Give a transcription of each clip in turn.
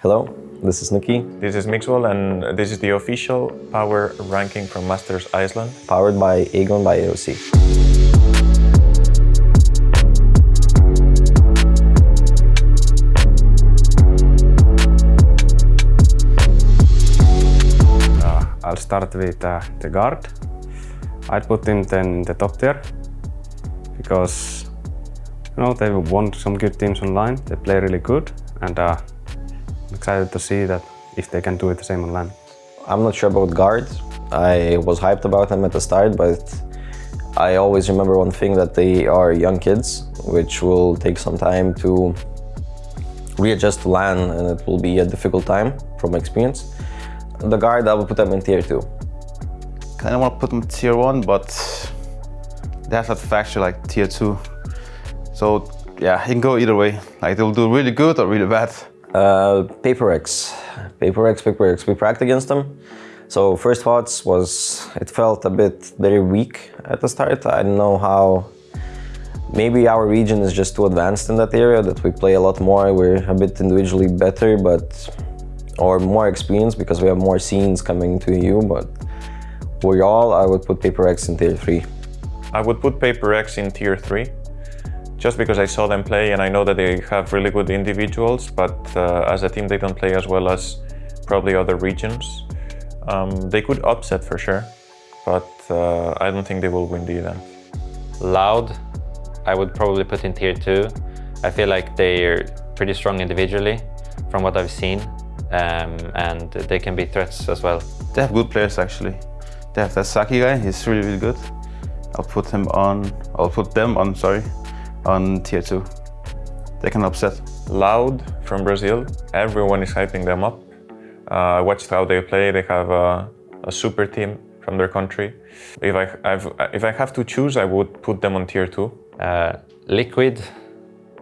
Hello, this is Nikki, This is Mixwell and this is the official power ranking from Masters Iceland. powered by AGON by AOC. Uh, I'll start with uh, the guard. I'd put him then in the top tier because you know they've won some good teams online. They play really good, and uh, excited to see that if they can do it the same on land. I'm not sure about guards. I was hyped about them at the start, but I always remember one thing that they are young kids, which will take some time to readjust to land and it will be a difficult time from experience. The guard, I will put them in tier 2. kind of want to put them tier one, but they have that factor like tier two. So yeah, you can go either way. Like they'll do really good or really bad. Uh, Paper Rex. Paper Rex, Paper Rex. We practiced against them. So first thoughts was it felt a bit very weak at the start. I don't know how. Maybe our region is just too advanced in that area that we play a lot more. We're a bit individually better, but or more experienced because we have more scenes coming to you. But overall, I would put Paper Rex in tier three. I would put Paper Rex in tier 3 just because I saw them play and I know that they have really good individuals, but uh, as a team they don't play as well as probably other regions. Um, they could upset for sure, but uh, I don't think they will win the event. Loud, I would probably put in tier two. I feel like they're pretty strong individually from what I've seen, um, and they can be threats as well. They have good players actually. They have that Saki guy. He's really really good. I'll put him on. I'll put them on. Sorry, on tier two. They can upset. Loud from Brazil, everyone is hyping them up. Uh, I watched how they play, they have a, a super team from their country. If I, I've, if I have to choose, I would put them on tier 2. Uh, Liquid,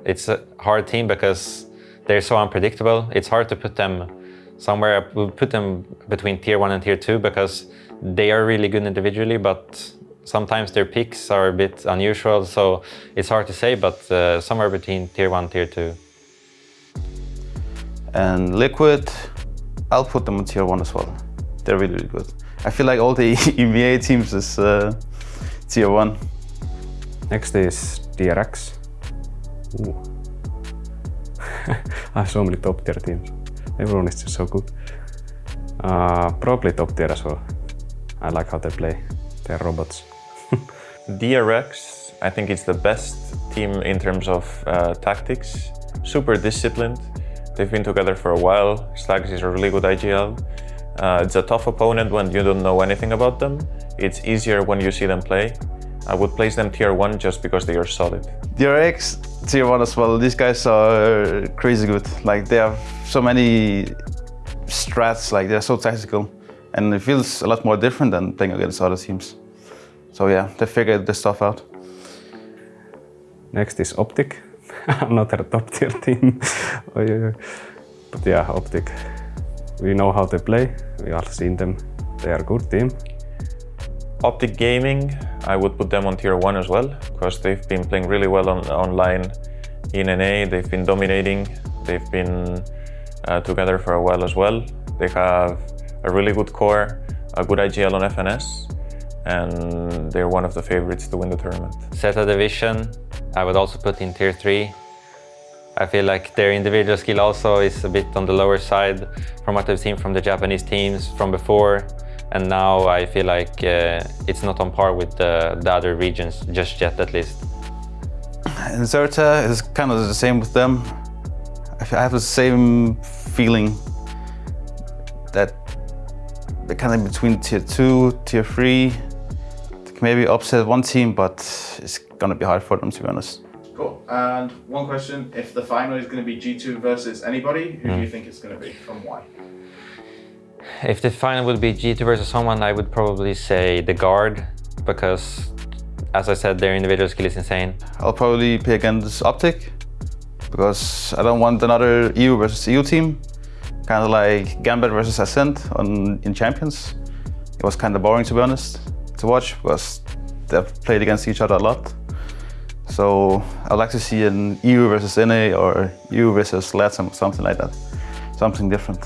it's a hard team because they're so unpredictable. It's hard to put them somewhere. We'll put them between tier one and tier two because they are really good individually, but sometimes their picks are a bit unusual. So it's hard to say, but uh, somewhere between tier one, tier two. And Liquid, I'll put them on tier one as well. They're really really good. I feel like all the EMEA teams is uh, tier one. Next is DRX. Ooh. I have so many top tier teams. Everyone is just so good. Uh, probably top tier as well. I like how they play. They're robots. DRX, I think it's the best team in terms of uh, tactics. Super disciplined. They've been together for a while. stax is a really good IGL. Uh, it's a tough opponent when you don't know anything about them. It's easier when you see them play. I would place them tier 1 just because they are solid. DRX tier one as well. These guys are crazy good. Like they have so many strats. Like they're so tactical, and it feels a lot more different than playing against other teams. So yeah, they figured this stuff out. Next is Optic. Another top tier team. But yeah, Optic. We know how they play. We all seen them. They are a good team. Optic Gaming, I would put them on tier 1 as well, because they've been playing really well on, online in NA. They've been dominating. They've been uh, together for a while as well. They have a really good core, a good IGL on FNS, and they're one of the favorites to win the tournament. Zeta Division, I would also put in tier three. I feel like their individual skill also is a bit on the lower side from what I've seen from the Japanese teams from before. And now I feel like uh, it's not on par with the, the other regions just yet at least. And Zeta is kind of the same with them. I have the same feeling that they're kind of between tier two, tier three. They can maybe upset one team, but it's gonna be hard for them to be honest. Cool. And one question: If the final is going to be G2 versus anybody, who do you hmm. think it's going to be, and why? If the final would be G2 versus someone, I would probably say the guard because as I said, their individual skill is insane. I'll probably pick against Optic because I don't want another EU versus EU team. Kind of like Gambit versus Acend on in Champions. It was kind of boring to be honest to watch because they've played against each other a lot. So I'd like to see an EU versus NA or EU versus LATAM something like that. something different.